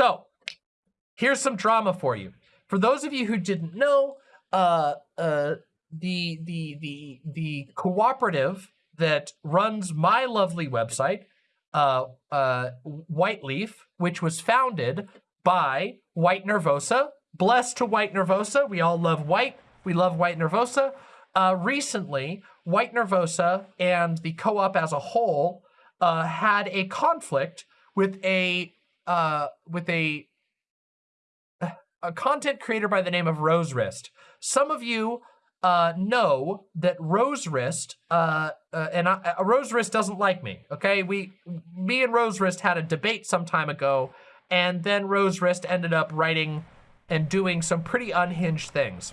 So here's some drama for you. For those of you who didn't know, uh, uh, the the the the cooperative that runs my lovely website, uh, uh, Whiteleaf, which was founded by White Nervosa. Blessed to White Nervosa. We all love White. We love White Nervosa. Uh, recently, White Nervosa and the co-op as a whole uh, had a conflict with a uh, with a a content creator by the name of Rose Wrist. Some of you uh, know that Rose Wrist, uh, uh, and I, uh, Rose Wrist doesn't like me, okay? We, me and Rose Wrist had a debate some time ago, and then Rose Wrist ended up writing and doing some pretty unhinged things.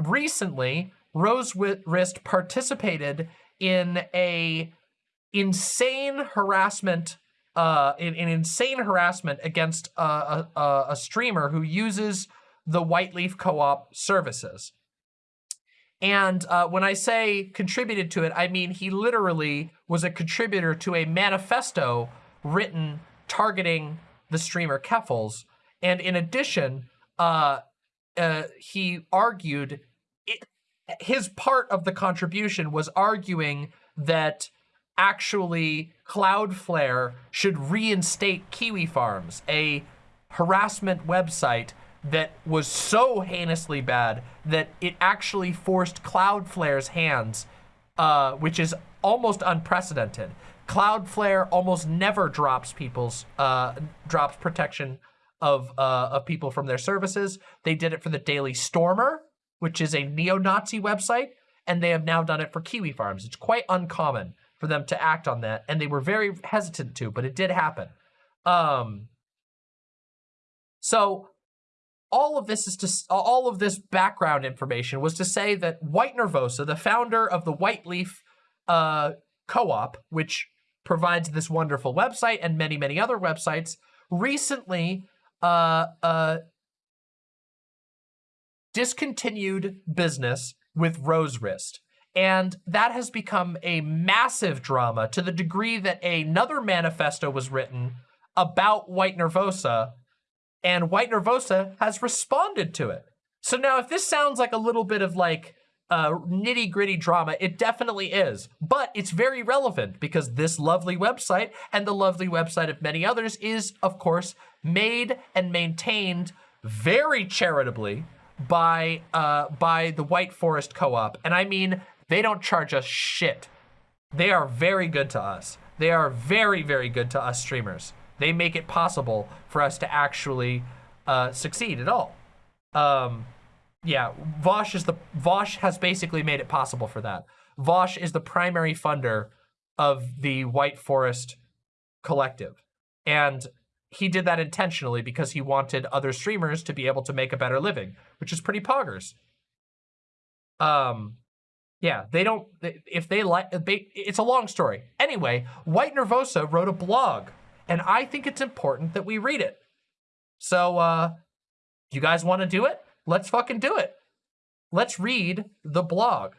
Recently, Rose Wrist participated in a insane harassment uh, in, in insane harassment against a, a, a streamer who uses the Whiteleaf co-op services. And uh, when I say contributed to it, I mean he literally was a contributor to a manifesto written targeting the streamer Keffals. And in addition, uh, uh, he argued, it, his part of the contribution was arguing that actually Cloudflare should reinstate Kiwi Farms, a harassment website that was so heinously bad that it actually forced Cloudflare's hands, uh, which is almost unprecedented. Cloudflare almost never drops people's uh, drops protection of uh, of people from their services. They did it for the Daily Stormer, which is a neo-Nazi website, and they have now done it for Kiwi Farms. It's quite uncommon for them to act on that, and they were very hesitant to, but it did happen. Um, so all of this is to all of this background information was to say that White Nervosa, the founder of the Whiteleaf uh, co-op, which provides this wonderful website and many many other websites, recently uh, uh, discontinued business with Rose Wrist. And that has become a massive drama to the degree that another manifesto was written about White Nervosa and White Nervosa has responded to it. So now if this sounds like a little bit of like uh, nitty gritty drama, it definitely is, but it's very relevant because this lovely website and the lovely website of many others is of course made and maintained very charitably by uh, by the White Forest Co-op. And I mean, they don't charge us shit. They are very good to us. They are very, very good to us streamers. They make it possible for us to actually uh, succeed at all. Um, yeah, Vaush is the Vaush has basically made it possible for that. Vaush is the primary funder of the White Forest Collective, and he did that intentionally because he wanted other streamers to be able to make a better living, which is pretty poggers. Um, yeah, they don't. If they like, it's a long story. Anyway, White Nervosa wrote a blog and I think it's important that we read it. So, uh, you guys want to do it? Let's fucking do it. Let's read the blog.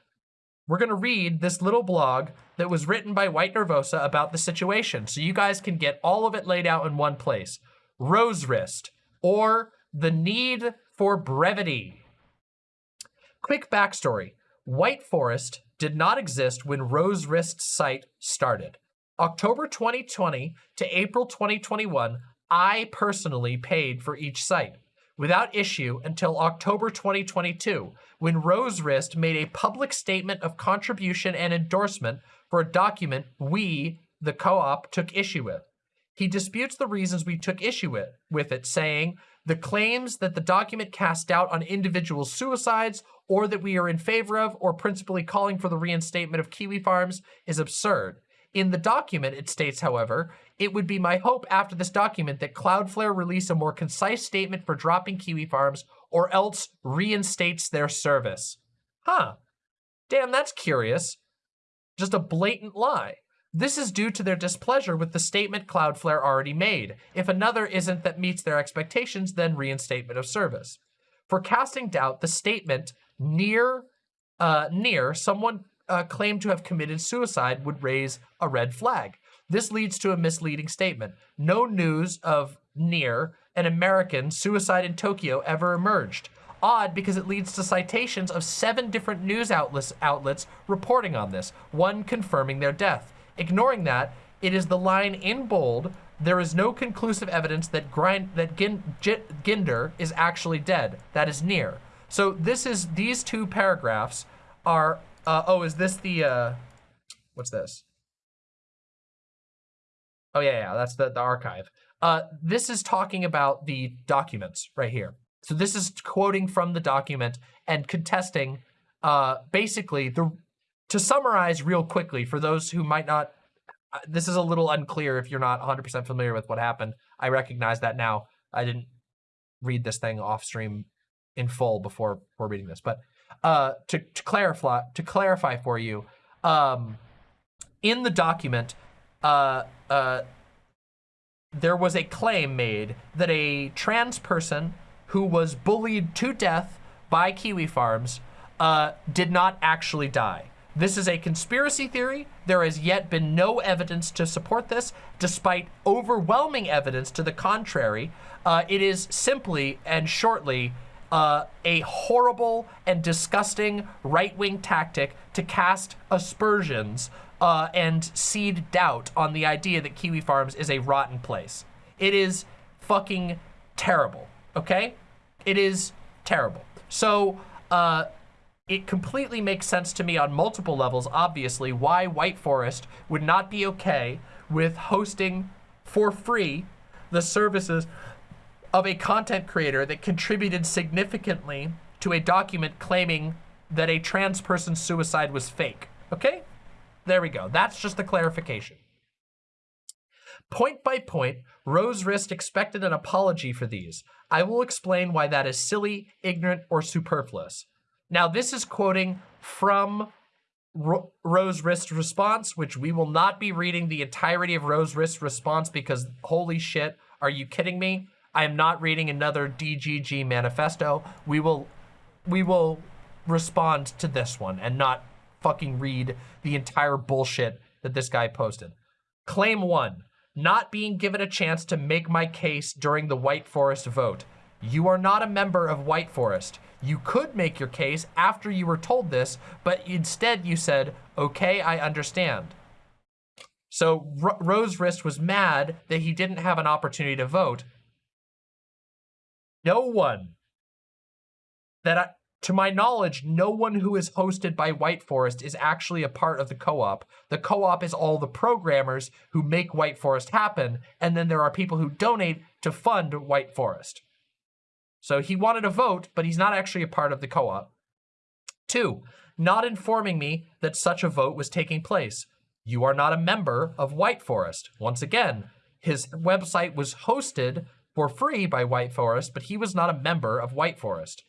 We're going to read this little blog that was written by White Nervosa about the situation so you guys can get all of it laid out in one place. Rose Wrist, or the need for brevity. Quick backstory. White Forest did not exist when Rose Wrist's site started. October 2020 to April 2021, I personally paid for each site without issue until October 2022, when Rose Wrist made a public statement of contribution and endorsement for a document we, the co-op, took issue with. He disputes the reasons we took issue with, with it, saying, the claims that the document cast doubt on individual suicides or that we are in favor of or principally calling for the reinstatement of Kiwi Farms is absurd. In the document, it states, however, it would be my hope after this document that Cloudflare release a more concise statement for dropping Kiwi Farms or else reinstates their service. Huh. Damn, that's curious. Just a blatant lie. This is due to their displeasure with the statement Cloudflare already made. If another isn't that meets their expectations, then reinstatement of service. For casting doubt, the statement near uh, near someone uh, claimed to have committed suicide would raise a red flag. This leads to a misleading statement. No news of near an American suicide in Tokyo ever emerged. Odd because it leads to citations of seven different news outlets, outlets reporting on this, one confirming their death. Ignoring that, it is the line in bold, there is no conclusive evidence that, Grind, that Gin, Ginder is actually dead. That is near. So this is, these two paragraphs are, uh, oh, is this the, uh, what's this? Oh yeah, yeah, that's the, the archive. Uh, this is talking about the documents right here. So this is quoting from the document and contesting uh, basically the, to summarize real quickly for those who might not, uh, this is a little unclear if you're not 100% familiar with what happened. I recognize that now. I didn't read this thing off stream in full before, before reading this, but uh, to, to clarify to clarify for you, um, in the document, uh, uh, there was a claim made that a trans person who was bullied to death by Kiwi Farms uh, did not actually die. This is a conspiracy theory. There has yet been no evidence to support this, despite overwhelming evidence to the contrary. Uh, it is simply and shortly uh, a horrible and disgusting right-wing tactic to cast aspersions uh, and seed doubt on the idea that Kiwi Farms is a rotten place. It is fucking terrible, okay? It is terrible. So, uh, it completely makes sense to me on multiple levels, obviously, why White Forest would not be okay with hosting for free the services of a content creator that contributed significantly to a document claiming that a trans person's suicide was fake. Okay? There we go. That's just the clarification. Point by point, Rose Wrist expected an apology for these. I will explain why that is silly, ignorant, or superfluous. Now, this is quoting from Ro Rose Wrist's response, which we will not be reading the entirety of Rose Wrist's response because holy shit, are you kidding me? I am not reading another DGG manifesto. We will, we will respond to this one and not fucking read the entire bullshit that this guy posted. Claim one, not being given a chance to make my case during the White Forest vote. You are not a member of White Forest. You could make your case after you were told this, but instead you said, okay, I understand. So R Rose Wrist was mad that he didn't have an opportunity to vote. No one that I, to my knowledge, no one who is hosted by White Forest is actually a part of the co-op. The co-op is all the programmers who make White Forest happen, and then there are people who donate to fund White Forest. So he wanted a vote, but he's not actually a part of the co-op. Two, not informing me that such a vote was taking place. You are not a member of White Forest. Once again, his website was hosted for free by White Forest, but he was not a member of White Forest.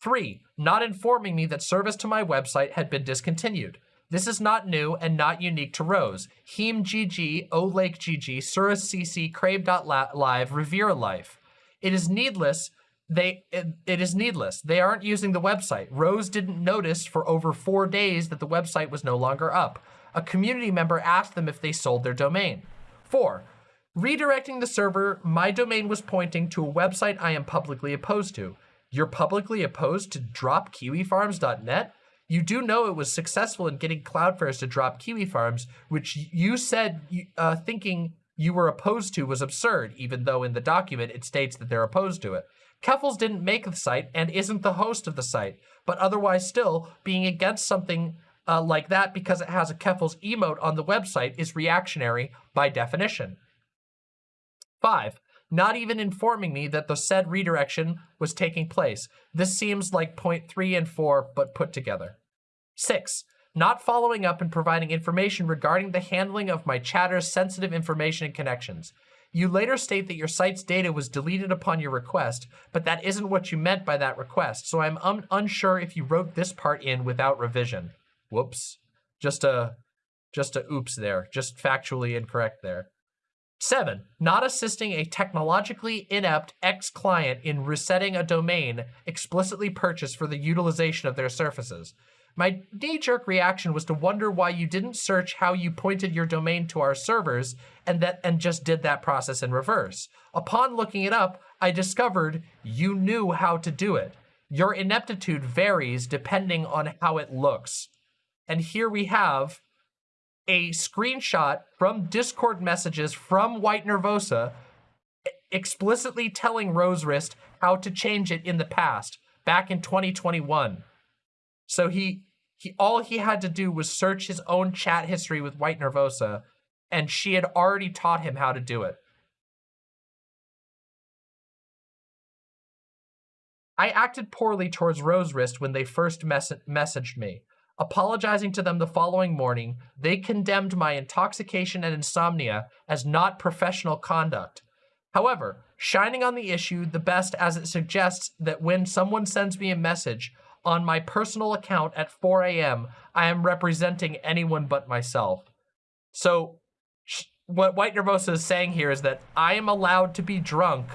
Three, not informing me that service to my website had been discontinued. This is not new and not unique to Rose. Heem GG, O Lake GG, Surus CC, Crave.live, Revere Life. It is needless. They it, it is needless. They aren't using the website. Rose didn't notice for over four days that the website was no longer up. A community member asked them if they sold their domain. Four, redirecting the server, my domain was pointing to a website I am publicly opposed to. You're publicly opposed to drop kiwifarms.net? You do know it was successful in getting Cloudflares to drop Kiwi Farms, which you said uh, thinking you were opposed to was absurd, even though in the document it states that they're opposed to it. Keffals didn't make the site and isn't the host of the site, but otherwise still, being against something uh, like that because it has a Keffals emote on the website is reactionary by definition. Five, not even informing me that the said redirection was taking place. This seems like point three and four, but put together. Six, not following up and providing information regarding the handling of my chatter's sensitive information and connections. You later state that your site's data was deleted upon your request, but that isn't what you meant by that request, so I'm un unsure if you wrote this part in without revision. Whoops. Just a, just a oops there. Just factually incorrect there. Seven, not assisting a technologically inept ex-client in resetting a domain explicitly purchased for the utilization of their services. My knee-jerk reaction was to wonder why you didn't search how you pointed your domain to our servers and that and just did that process in reverse. Upon looking it up, I discovered you knew how to do it. Your ineptitude varies depending on how it looks. And here we have a screenshot from Discord messages from White Nervosa explicitly telling Rose Wrist how to change it in the past, back in 2021. So he, he all he had to do was search his own chat history with White Nervosa, and she had already taught him how to do it. I acted poorly towards Rose Wrist when they first mes messaged me. Apologizing to them the following morning, they condemned my intoxication and insomnia as not professional conduct. However, shining on the issue the best as it suggests that when someone sends me a message on my personal account at 4 a.m., I am representing anyone but myself. So what White Nervosa is saying here is that I am allowed to be drunk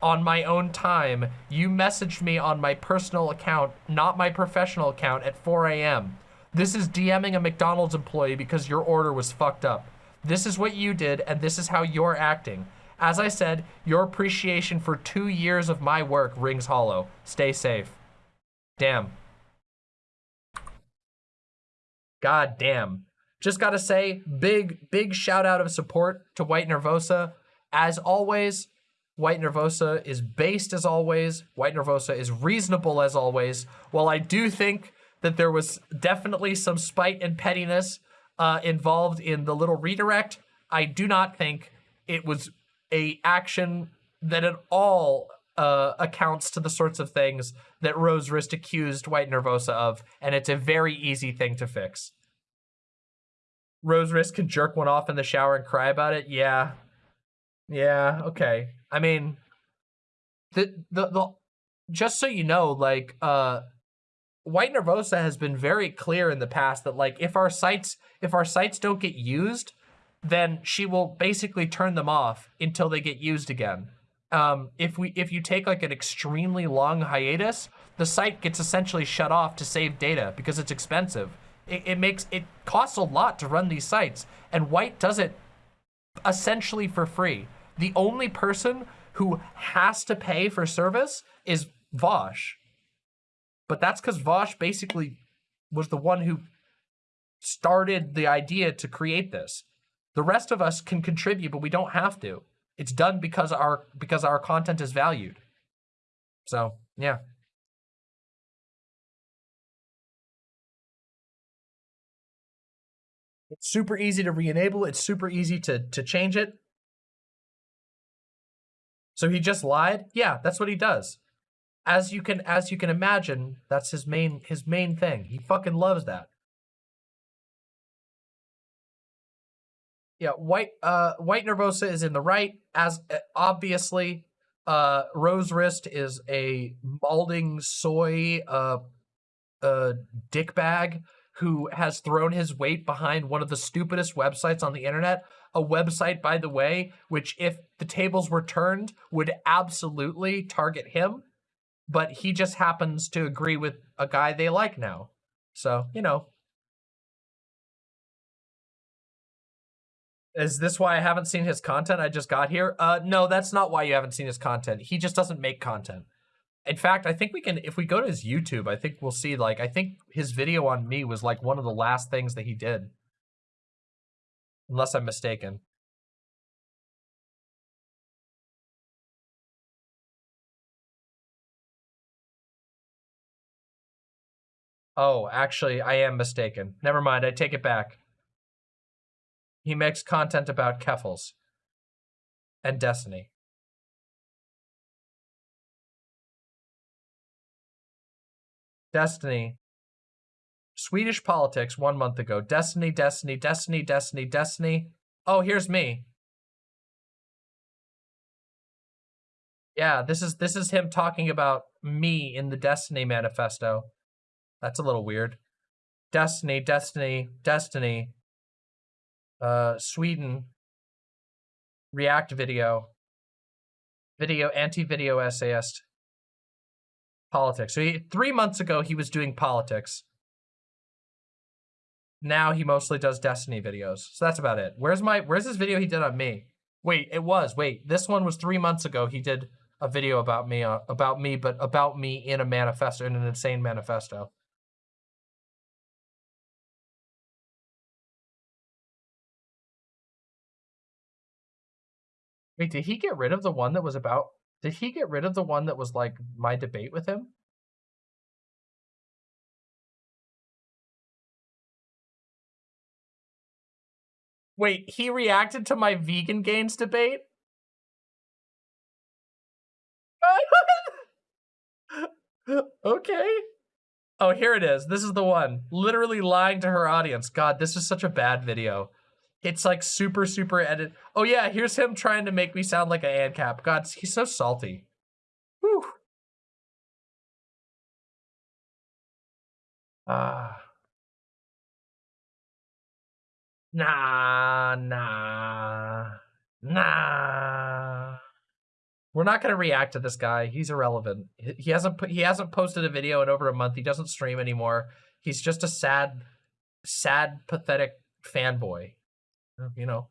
on my own time. You messaged me on my personal account, not my professional account at 4 a.m. This is DMing a McDonald's employee because your order was fucked up. This is what you did, and this is how you're acting. As I said, your appreciation for two years of my work rings hollow. Stay safe. Damn. God damn. Just gotta say, big, big shout out of support to White Nervosa. As always, White Nervosa is based as always. White Nervosa is reasonable as always. While I do think that there was definitely some spite and pettiness uh, involved in the little redirect, I do not think it was a action that at all uh, accounts to the sorts of things that Rose Wrist accused White Nervosa of, and it's a very easy thing to fix. Rose Wrist can jerk one off in the shower and cry about it? Yeah. Yeah, okay. I mean, the, the, the, just so you know, like, uh, White Nervosa has been very clear in the past that, like, if our sites, if our sites don't get used, then she will basically turn them off until they get used again. Um, if we if you take like an extremely long hiatus, the site gets essentially shut off to save data because it's expensive. It, it makes it costs a lot to run these sites, and White does it essentially for free. The only person who has to pay for service is Vaush. But that's because Vaush basically was the one who started the idea to create this. The rest of us can contribute, but we don't have to. It's done because our because our content is valued. So, yeah. It's super easy to re-enable. It's super easy to, to change it. So he just lied? Yeah, that's what he does. As you can as you can imagine, that's his main his main thing. He fucking loves that. Yeah, white uh white nervosa is in the right as uh, obviously uh rose wrist is a balding soy uh uh dick bag who has thrown his weight behind one of the stupidest websites on the internet a website by the way which if the tables were turned would absolutely target him but he just happens to agree with a guy they like now so you know Is this why I haven't seen his content? I just got here. Uh, no, that's not why you haven't seen his content. He just doesn't make content. In fact, I think we can, if we go to his YouTube, I think we'll see, like, I think his video on me was, like, one of the last things that he did. Unless I'm mistaken. Oh, actually, I am mistaken. Never mind, I take it back. He makes content about Keffals and Destiny. Destiny. Swedish politics one month ago. Destiny, Destiny, Destiny, Destiny, Destiny. Oh, here's me. Yeah, this is this is him talking about me in the Destiny manifesto. That's a little weird. Destiny, Destiny, Destiny uh, Sweden, React video, video, anti-video essayist, politics. So he, three months ago, he was doing politics. now he mostly does Destiny videos. So that's about it. Where's my where's this video he did on me? Wait, it was. Wait, this one was three months ago. He did a video about me uh, about me, but about me in a manifesto, in an insane manifesto. Wait, did he get rid of the one that was about? Did he get rid of the one that was like my debate with him? Wait, he reacted to my vegan gains debate? okay. Oh, here it is. This is the one. Literally lying to her audience. God, this is such a bad video. It's like super, super edit. Oh yeah, here's him trying to make me sound like an ANCAP. God, he's so salty. Whew. Ah. Uh. Nah, nah, nah. We're not gonna react to this guy. He's irrelevant. He hasn't put, he hasn't posted a video in over a month. He doesn't stream anymore. He's just a sad, sad, pathetic fanboy. You know.